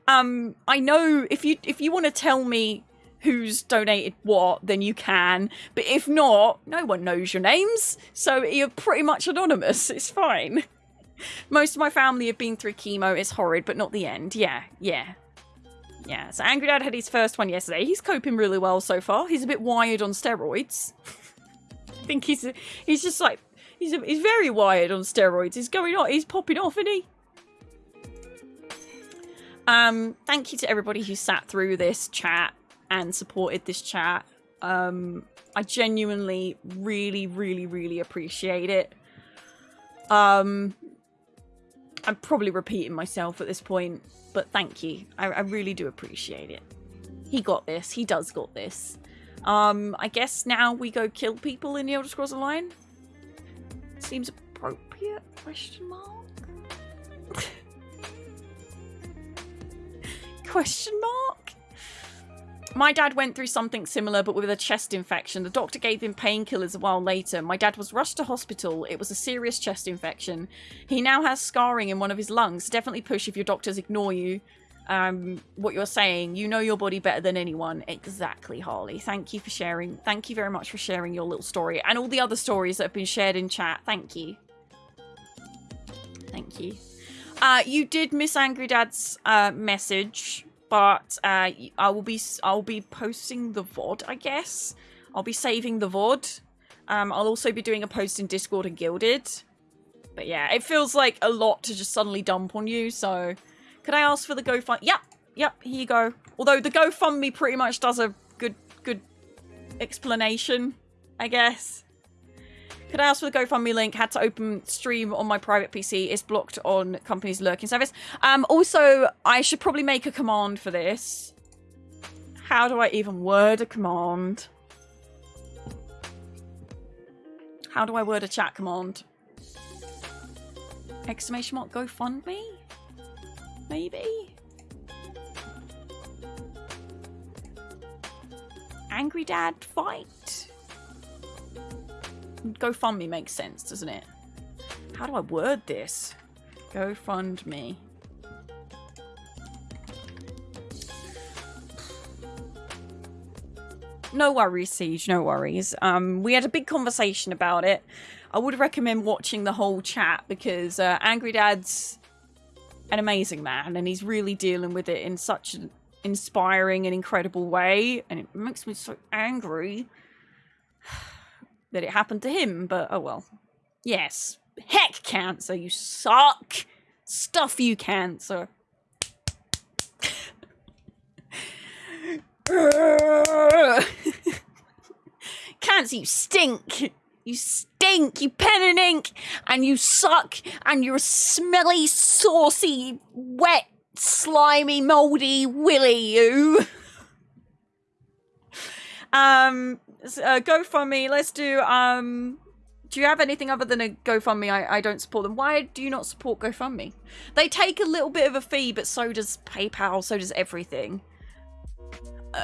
um, I know if you if you want to tell me who's donated what, then you can. But if not, no one knows your names, so you're pretty much anonymous. It's fine. Most of my family have been through chemo. It's horrid, but not the end. Yeah, yeah. Yeah, so Angry Dad had his first one yesterday. He's coping really well so far. He's a bit wired on steroids. I think he's he's just like he's a, he's very wired on steroids. He's going on. He's popping off, isn't he? Um, thank you to everybody who sat through this chat and supported this chat. Um, I genuinely, really, really, really appreciate it. Um, I'm probably repeating myself at this point, but thank you. I, I really do appreciate it. He got this. He does got this. Um, I guess now we go kill people in the Elder Scrolls Online. Seems appropriate? Question mark. Question mark. My dad went through something similar, but with a chest infection. The doctor gave him painkillers a while later. My dad was rushed to hospital. It was a serious chest infection. He now has scarring in one of his lungs. Definitely push if your doctors ignore you. Um, what you're saying. You know your body better than anyone. Exactly, Harley. Thank you for sharing. Thank you very much for sharing your little story and all the other stories that have been shared in chat. Thank you. Thank you. Uh, you did miss Angry Dad's uh, message but uh, I will be I'll be posting the VOD, I guess. I'll be saving the VOD. Um, I'll also be doing a post in Discord and Guilded. But yeah, it feels like a lot to just suddenly dump on you, so... Could I ask for the GoFund? Yep, yep, here you go. Although the GoFundMe pretty much does a good, good explanation, I guess. Could I ask for the GoFundMe link? Had to open stream on my private PC. It's blocked on company's lurking service. Um, also, I should probably make a command for this. How do I even word a command? How do I word a chat command? Exclamation mark GoFundMe? Maybe? Angry Dad fight? GoFundMe makes sense, doesn't it? How do I word this? GoFundMe. No worries, Siege, no worries. Um, we had a big conversation about it. I would recommend watching the whole chat because uh, Angry Dad's an amazing man and he's really dealing with it in such an inspiring and incredible way, and it makes me so angry that it happened to him. But oh well. Yes, heck, cancer, you suck. Stuff you, cancer. Cancer, you stink. You stink, you pen and ink, and you suck, and you're a smelly, saucy, wet, slimy, moldy willy, you. um, uh, GoFundMe, let's do, um, do you have anything other than a GoFundMe? I, I don't support them. Why do you not support GoFundMe? They take a little bit of a fee, but so does PayPal, so does everything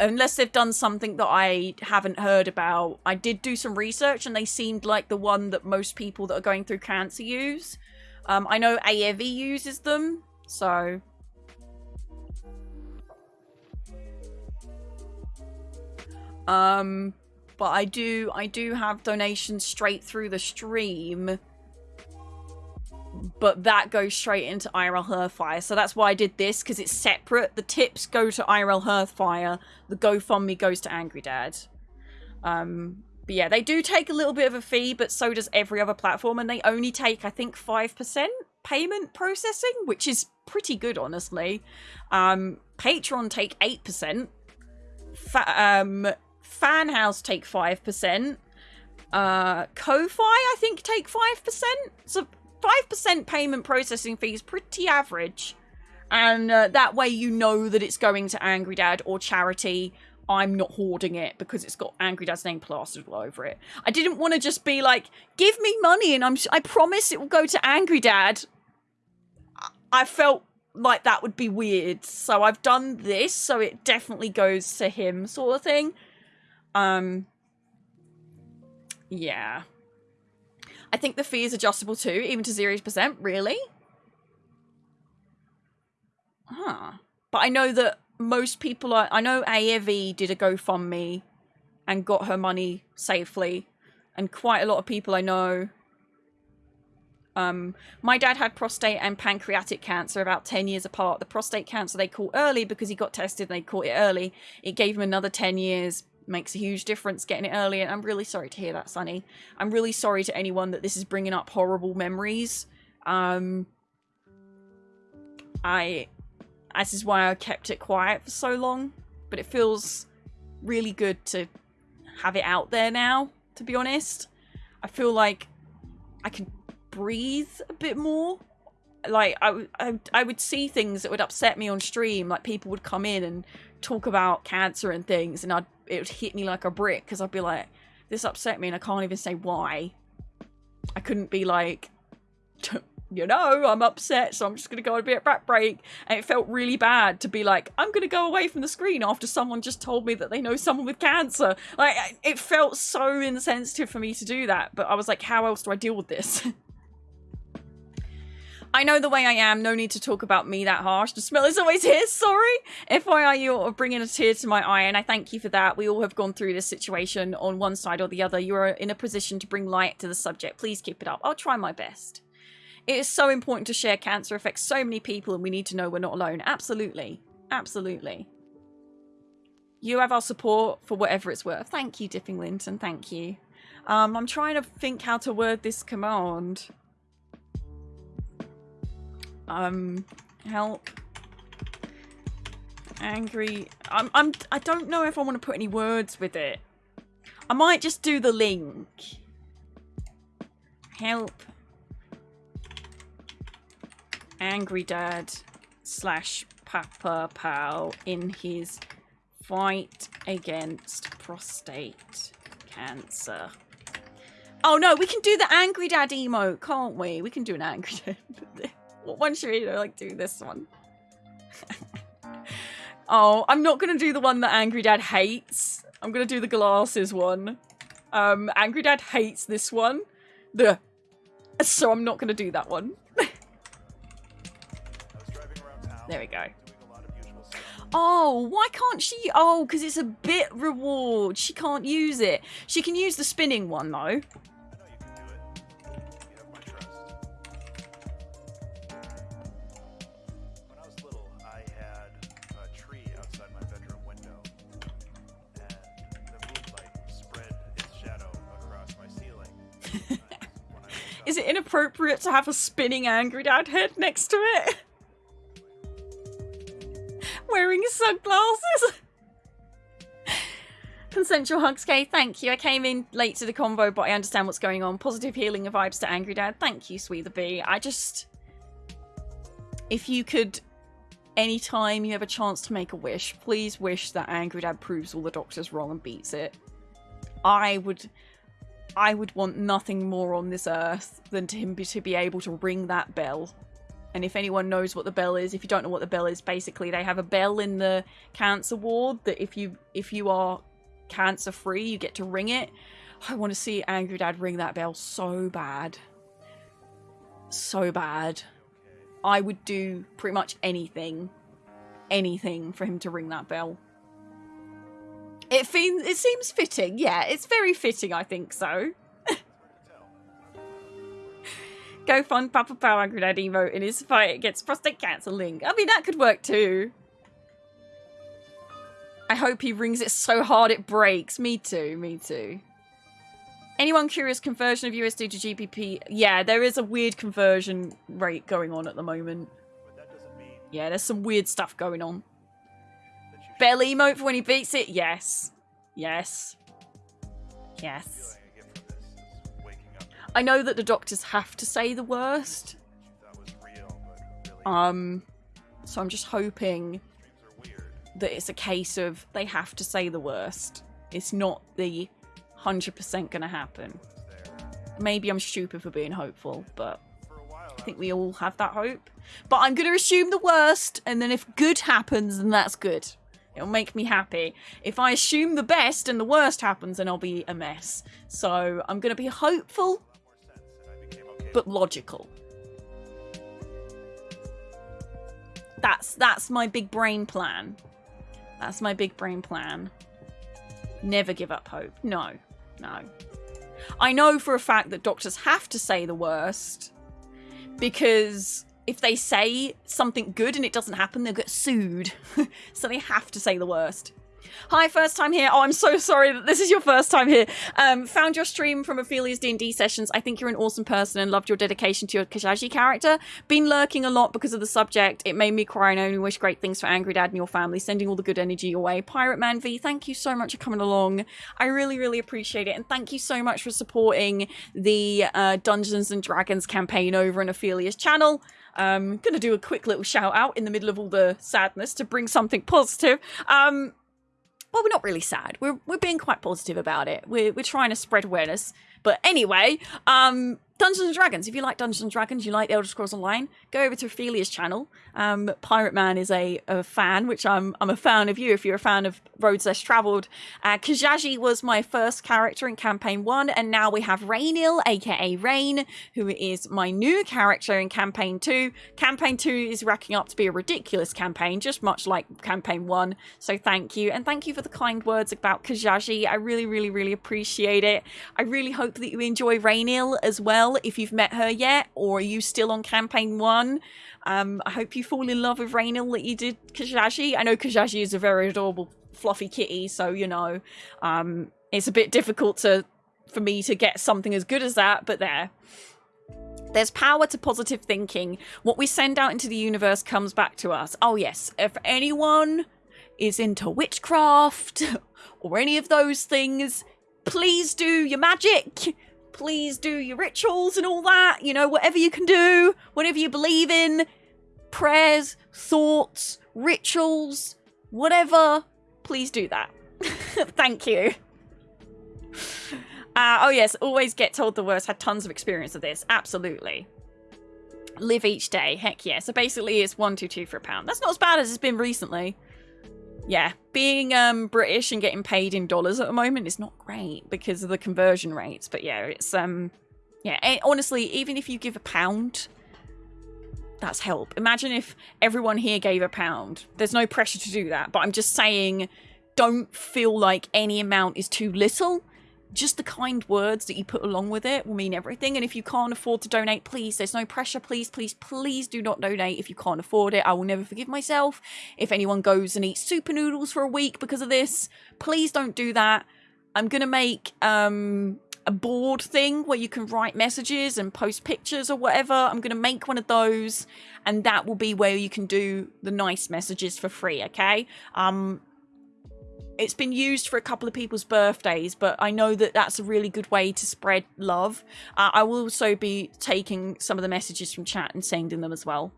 unless they've done something that I haven't heard about. I did do some research and they seemed like the one that most people that are going through cancer use. Um, I know AEVI uses them, so... Um, but I do, I do have donations straight through the stream but that goes straight into IRL Hearthfire. So that's why I did this, because it's separate. The tips go to IRL Hearthfire, the GoFundMe goes to Angry Dad. Um, but yeah, they do take a little bit of a fee, but so does every other platform, and they only take, I think, 5% payment processing, which is pretty good, honestly. Um, Patreon take 8%. Fa um, Fanhouse take 5%. Uh, Ko-Fi, I think, take 5%. So 5% payment processing fee is pretty average. And uh, that way you know that it's going to Angry Dad or charity. I'm not hoarding it because it's got Angry Dad's name plastered all over it. I didn't want to just be like, give me money and I'm I promise it will go to Angry Dad. I felt like that would be weird. So I've done this so it definitely goes to him sort of thing. Um yeah. I think the fee is adjustable too, even to 0%. Really? Huh. But I know that most people are... I know AEV did a GoFundMe and got her money safely. And quite a lot of people I know... Um, my dad had prostate and pancreatic cancer about 10 years apart. The prostate cancer they caught early because he got tested and they caught it early. It gave him another 10 years makes a huge difference getting it early. And I'm really sorry to hear that, Sonny. I'm really sorry to anyone that this is bringing up horrible memories. Um, I, this is why I kept it quiet for so long, but it feels really good to have it out there now, to be honest. I feel like I can breathe a bit more. Like, I, I, I would see things that would upset me on stream. Like, people would come in and talk about cancer and things, and I'd it would hit me like a brick because I'd be like, this upset me and I can't even say why. I couldn't be like, you know, I'm upset, so I'm just going to go on a bit of back break. And it felt really bad to be like, I'm going to go away from the screen after someone just told me that they know someone with cancer. Like, it felt so insensitive for me to do that. But I was like, how else do I deal with this? I know the way I am. No need to talk about me that harsh. The smell is always here. Sorry. FYI, you're bringing a tear to my eye, and I thank you for that. We all have gone through this situation on one side or the other. You are in a position to bring light to the subject. Please keep it up. I'll try my best. It is so important to share cancer affects so many people, and we need to know we're not alone. Absolutely. Absolutely. You have our support for whatever it's worth. Thank you, Dipping Linton. Thank you. Um, I'm trying to think how to word this command. Um, help. Angry. I'm, I'm, I don't know if I want to put any words with it. I might just do the link. Help. Angry Dad slash Papa Pal in his fight against prostate cancer. Oh no, we can do the Angry Dad emote, can't we? We can do an Angry Dad. What one should we like do this one? oh, I'm not gonna do the one that Angry Dad hates. I'm gonna do the glasses one. Um, Angry Dad hates this one. The so I'm not gonna do that one. there we go. Oh, why can't she? Oh, because it's a bit reward. She can't use it. She can use the spinning one though. Inappropriate to have a spinning angry dad head next to it? Wearing sunglasses? Consensual hugs, Kay. Thank you. I came in late to the convo, but I understand what's going on. Positive healing vibes to Angry Dad. Thank you, Sweet the Bee. I just. If you could. Anytime you have a chance to make a wish, please wish that Angry Dad proves all the doctors wrong and beats it. I would. I would want nothing more on this earth than to him be, to be able to ring that bell. And if anyone knows what the bell is, if you don't know what the bell is, basically they have a bell in the cancer ward that if you if you are cancer free, you get to ring it. I want to see Angry Dad ring that bell so bad. So bad. I would do pretty much anything, anything for him to ring that bell. It, fe- it seems fitting, yeah, it's very fitting, I think so. Go fund Papa Power Dad emote in his fight against prostate cancer link. I mean, that could work too. I hope he rings it so hard it breaks. Me too, me too. Anyone curious conversion of USD to GBP? Yeah, there is a weird conversion rate going on at the moment. Yeah, there's some weird stuff going on. Bell emote for when he beats it? Yes. Yes. Yes. I know that the doctors have to say the worst. Um, so I'm just hoping that it's a case of they have to say the worst. It's not the 100% going to happen. Maybe I'm stupid for being hopeful, but I think we all have that hope. But I'm going to assume the worst, and then if good happens, then that's good. It'll make me happy. If I assume the best and the worst happens, then I'll be a mess. So I'm going to be hopeful, but logical. That's that's my big brain plan. That's my big brain plan. Never give up hope. No, no. I know for a fact that doctors have to say the worst because if they say something good and it doesn't happen, they'll get sued. so they have to say the worst. Hi, first time here. Oh, I'm so sorry that this is your first time here. Um, found your stream from Ophelia's D&D sessions. I think you're an awesome person and loved your dedication to your Kajaji character. Been lurking a lot because of the subject. It made me cry and I only wish great things for Angry Dad and your family. Sending all the good energy your way. Pirate Man V, thank you so much for coming along. I really, really appreciate it. And thank you so much for supporting the uh, Dungeons and Dragons campaign over on Ophelia's channel. Um, gonna do a quick little shout out in the middle of all the sadness to bring something positive. Um, well, we're not really sad. We're we're being quite positive about it. We're we're trying to spread awareness. But anyway, um, Dungeons and Dragons. If you like Dungeons and Dragons, you like the Elder Scrolls Online, go over to Ophelia's channel. Um, Pirate Man is a, a fan, which I'm I'm a fan of you if you're a fan of Roads Less Travelled. Uh, Kajaji was my first character in campaign one, and now we have Rainil, aka Rain, who is my new character in campaign two. Campaign two is racking up to be a ridiculous campaign, just much like campaign one. So thank you, and thank you for the kind words about Kajaji. I really, really, really appreciate it. I really hope that you enjoy Rainil as well if you've met her yet, or are you still on campaign one? Um, I hope you fall in love with Rainil that you did Kajaji. I know Kajaji is a very adorable, fluffy kitty, so you know, um, it's a bit difficult to for me to get something as good as that, but there. There's power to positive thinking. What we send out into the universe comes back to us. Oh, yes. If anyone is into witchcraft or any of those things, please do your magic please do your rituals and all that. You know, whatever you can do, whatever you believe in, prayers, thoughts, rituals, whatever, please do that. Thank you. Uh, oh, yes, always get told the worst. Had tons of experience of this. Absolutely. Live each day. Heck yeah. So basically, it's one, two, two for a pound. That's not as bad as it's been recently yeah, being um, British and getting paid in dollars at the moment is not great because of the conversion rates. But yeah, it's um, yeah. And honestly, even if you give a pound, that's help. Imagine if everyone here gave a pound. There's no pressure to do that, but I'm just saying, don't feel like any amount is too little just the kind words that you put along with it will mean everything. And if you can't afford to donate, please, there's no pressure. Please, please, please do not donate if you can't afford it. I will never forgive myself. If anyone goes and eats super noodles for a week because of this, please don't do that. I'm going to make um, a board thing where you can write messages and post pictures or whatever. I'm going to make one of those, and that will be where you can do the nice messages for free. Okay. Um, it's been used for a couple of people's birthdays, but I know that that's a really good way to spread love. Uh, I will also be taking some of the messages from chat and sending them as well.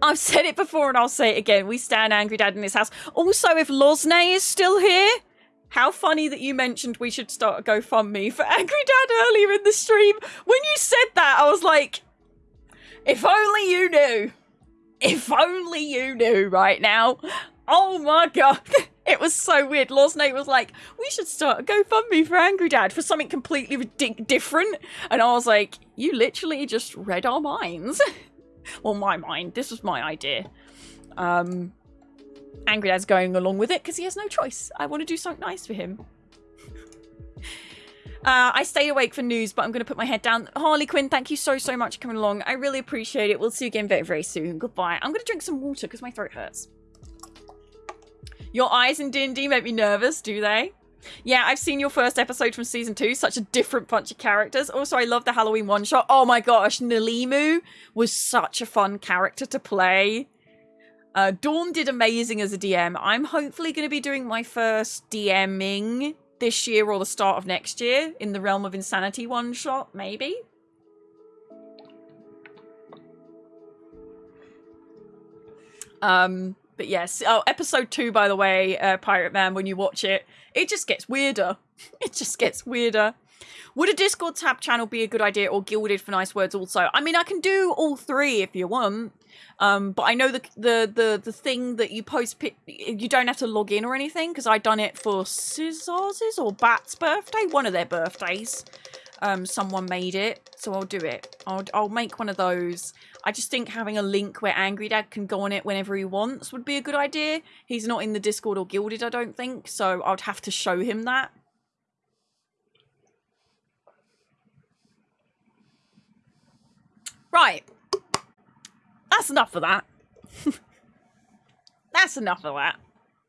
I've said it before and I'll say it again. We stand Angry Dad in this house. Also, if Losney is still here, how funny that you mentioned we should start a GoFundMe for Angry Dad earlier in the stream. When you said that, I was like, if only you knew. If only you knew right now. Oh my god. It was so weird. Losnate was like, we should start a GoFundMe for Angry Dad for something completely different. And I was like, you literally just read our minds. well, my mind. This was my idea. Um, Angry Dad's going along with it because he has no choice. I want to do something nice for him. Uh, I stayed awake for news, but I'm going to put my head down. Harley Quinn, thank you so, so much for coming along. I really appreciate it. We'll see you again very, very soon. Goodbye. I'm going to drink some water because my throat hurts. Your eyes in D&D make me nervous, do they? Yeah, I've seen your first episode from season two. Such a different bunch of characters. Also, I love the Halloween one shot. Oh my gosh, Nalimu was such a fun character to play. Uh, Dawn did amazing as a DM. I'm hopefully going to be doing my first DMing this year or the start of next year in the Realm of Insanity one shot, maybe. Um, but yes, oh, episode two, by the way, uh, Pirate Man, when you watch it, it just gets weirder. It just gets weirder. Would a Discord tab channel be a good idea or Guilded for nice words also? I mean, I can do all three if you want. Um, but I know the the the the thing that you post, you don't have to log in or anything because I done it for Scissors or Bat's birthday, one of their birthdays. Um, someone made it, so I'll do it. I'll I'll make one of those. I just think having a link where Angry Dad can go on it whenever he wants would be a good idea. He's not in the Discord or Guilded, I don't think, so I'd have to show him that. Right. That's enough of that. That's enough of that.